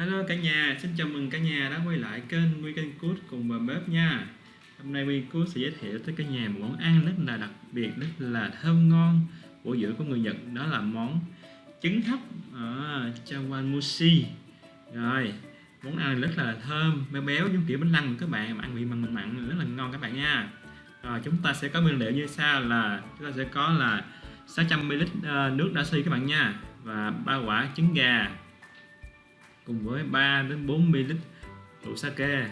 Hello cả nhà, xin chào mừng cả nhà đã quay lại kênh Weekend Cook cùng bà bếp nha. Hôm nay Weekend Cook sẽ giới thiệu tới cả nhà một món ăn rất là đặc biệt, rất là thơm ngon của giữa của người Nhật Đó là món trứng hấp à, chawanmushi. Rồi, món ăn rất là thơm, béo béo giống kiểu bánh lăng các bạn, mà ăn vị mặn mặn mặn rất là ngon các bạn nha. Rồi chúng ta sẽ có nguyên liệu như sau là chúng ta sẽ có là 600ml ờ, nước nước xi các bạn nha và ba quả trứng gà cùng với 3 đến 4 ml rượu sake.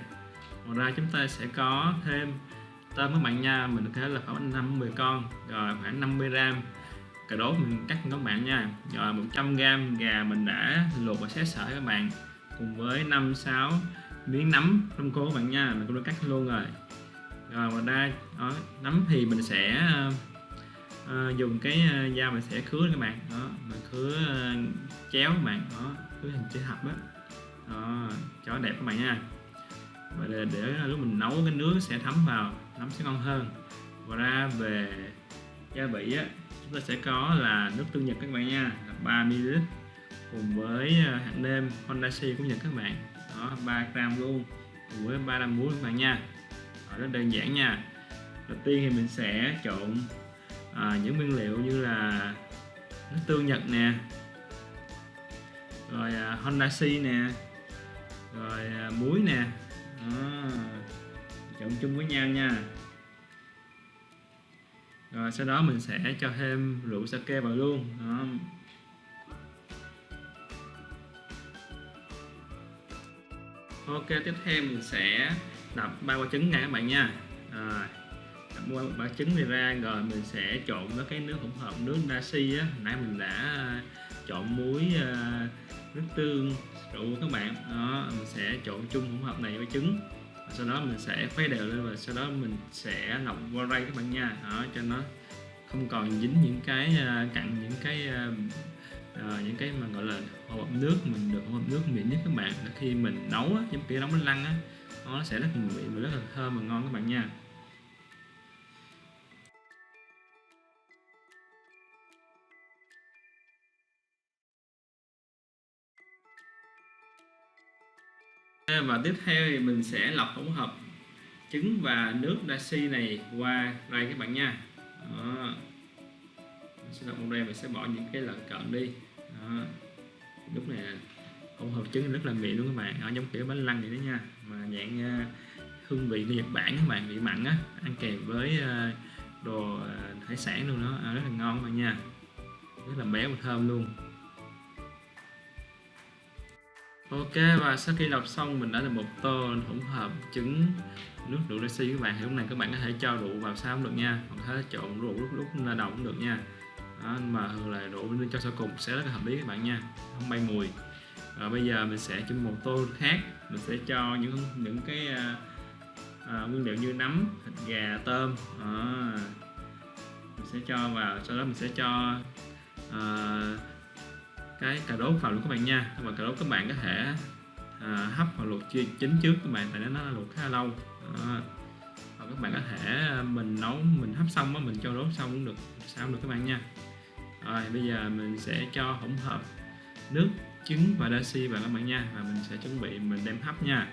Ngoài ra chúng ta sẽ có thêm tôm các bạn nha mình có thể là khoảng 5 10 con rồi khoảng 50 gram. Cà rốt mình cắt các bạn nha. Rồi 100 gram gà mình đã luộc và xé sợi các bạn cùng với 5 6 miếng nấm trong cô các bạn nha mình cũng đã cắt luôn rồi. Rồi ngoài ra đó, nấm thì mình sẽ uh, dùng cái uh, dao mình sẽ khứa các bạn đó khứa ờ, chéo các bạn. Đó thứ hình chữ thập đó. đó cho đẹp các bạn nha. Và để, để lúc mình nấu cái nước sẽ thấm vào nấm sẽ ngon hơn. Và ra về gia vị á chúng ta sẽ có là nước tương nhật các bạn nha là 3 ml cùng với ờ, hạt nêm Hondashi của Nhật các bạn. Đó 3 gram luôn cùng với 3 gram muối các bạn nha. Đó, rất đơn giản nha. Đầu tiên thì mình sẽ trộn à, những nguyên liệu như là tương nhật nè. Rồi à, Honda C nè. Rồi à, muối nè. À, trộn chung với nhau nha. Rồi sau đó mình sẽ cho thêm rượu sake vào luôn. Đó. ok tiếp theo mình sẽ đập ba quả trứng nha các bạn nha. Rồi mua quả trứng này ra rồi mình sẽ trộn với cái nước hỗn hợp nước dashi á. Nãy mình đã à, trộn muối à, nước tương rượu các bạn. Đó mình sẽ trộn chung hỗn hợp này với trứng. Sau đó mình sẽ khuấy đều lên và sau đó mình sẽ lọc qua rây các bạn nha. Đó cho nó không còn dính những cái à, cặn những cái À, những cái mà gọi là hỗn hợp nước mình được hỗn hợp nước mịn nhất các bạn. Khi mình nấu á, giống kia nấu bánh lăng á nó sẽ rất là và rất là thơm và ngon các bạn nha. Ờ, và tiếp theo thì mình sẽ lọc hỗn hợp trứng và nước dashi này qua đây các bạn nha. Đó. mình sẽ lọc đây mình sẽ bỏ những cái lợn cận đi. Đó. lúc này hỗn hợp trứng rất là mịn luôn các bạn. Nó giống kiểu bánh lăng vậy đó nha. Mà dạng ờ, hương vị của Nhật Bản các bạn vị mặn á ăn kèm với ờ, đồ hải sản luôn đó. À, rất là ngon các bạn nha. Rất là béo và thơm luôn. Ok và sau khi lọc xong mình đã được một tô hỗn hợp trứng nước rượu dashi các bạn. Thì lúc này các bạn có thể cho rượu vào sao cũng được nha. Hoặc có thể trộn rượu lúc lúc là đầu cũng được nha. Đó, mà thường là rượu nên cho sau cùng sẽ rất là hợp lý các bạn nha. Không bay mùi. Và bây giờ mình sẽ chuẩn một tô khác. Mình sẽ cho những những cái à, à, nguyên liệu như nấm thịt gà tôm. À, mình sẽ cho vào sau đó mình sẽ cho à, cái cà rốt vào luôn các bạn nha. Và cà rốt các bạn có thể à, hấp hoặc luộc chia chín trước các bạn tại nó luộc khá lâu. À, và các bạn có thể à, mình nấu mình hấp xong á mình cho rốt xong cũng được sao cũng được các bạn nha. Rồi bây giờ mình sẽ cho hỗn hợp nước trứng và dashi vào các bạn nha. Và mình sẽ chuẩn bị mình đem hấp nha.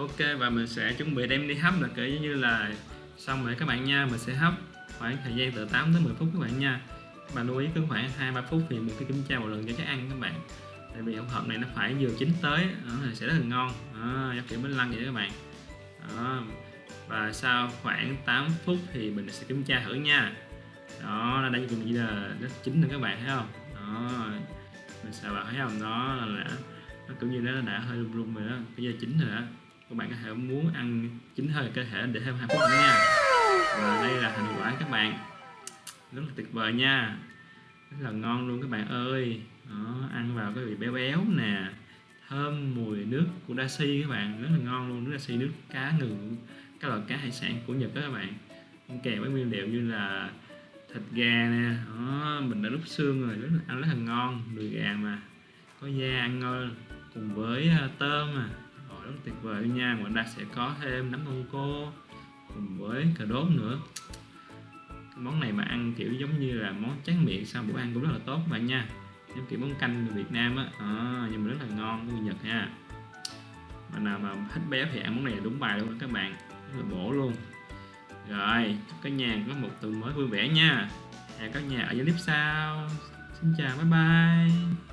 Ok và mình sẽ chuẩn bị đem đi hấp là kiểu như là xong rồi các bạn nha mình sẽ hấp khoảng thời gian từ 8 đến 10 phút các bạn nha. Các bạn lưu ý cứ khoảng 2-3 phút thì mình cứ kiểm tra một lần cho chắc ăn các bạn. Tại vì hỗn hợp này nó phải vừa chín tới đó, thì sẽ rất là ngon. Đó, giống kiểu bánh lăng vậy các bạn. Đó. và sau khoảng 8 phút thì mình sẽ kiểm tra thử nha. Đó nó đã như là nó chín rồi các bạn thấy không? Đó mình sẽ vào thấy không? Đó là nó kiểu như nó đã hơi rung rung rồi đó bây giờ chín rồi đó các bạn có thể muốn ăn chín hơi cơ thể để thêm hai phút nữa nha. Và đây là thành quả các bạn. Rất là tuyệt vời nha. Rất là ngon luôn các bạn ơi. Đó, ăn vào cái vị béo béo nè. Thơm mùi nước của dashi các bạn. Rất là ngon luôn nước dashi nước cá ngừ các loại cá hải sản của nhật đó các bạn. Ăn kèm với nguyên liệu như là thịt gà nè. Đó, mình đã đút xương rồi rất là ăn rất là ngon. Đùi gà mà. Có da ăn ngon cùng với ờ, tôm à rất tuyệt vời. Nha ngoài ra sẽ có thêm nấm đông cô cùng với cà đốt nữa. Cái món này mà ăn kiểu giống như là món tráng miệng sau bữa ăn cũng rất là tốt các bạn nha. Giống kiểu món canh người Việt Nam á. À, nhưng mà rất là ngon của người Nhật ha. Mà nào mà thích béo thì ăn món này là đúng bài luôn đó các bạn. Rất là bổ luôn. Rồi chúc cả nhà có một tuần mới vui vẻ nha. Hẹn các nhà ở dưới clip sau. Xin chào bye bye.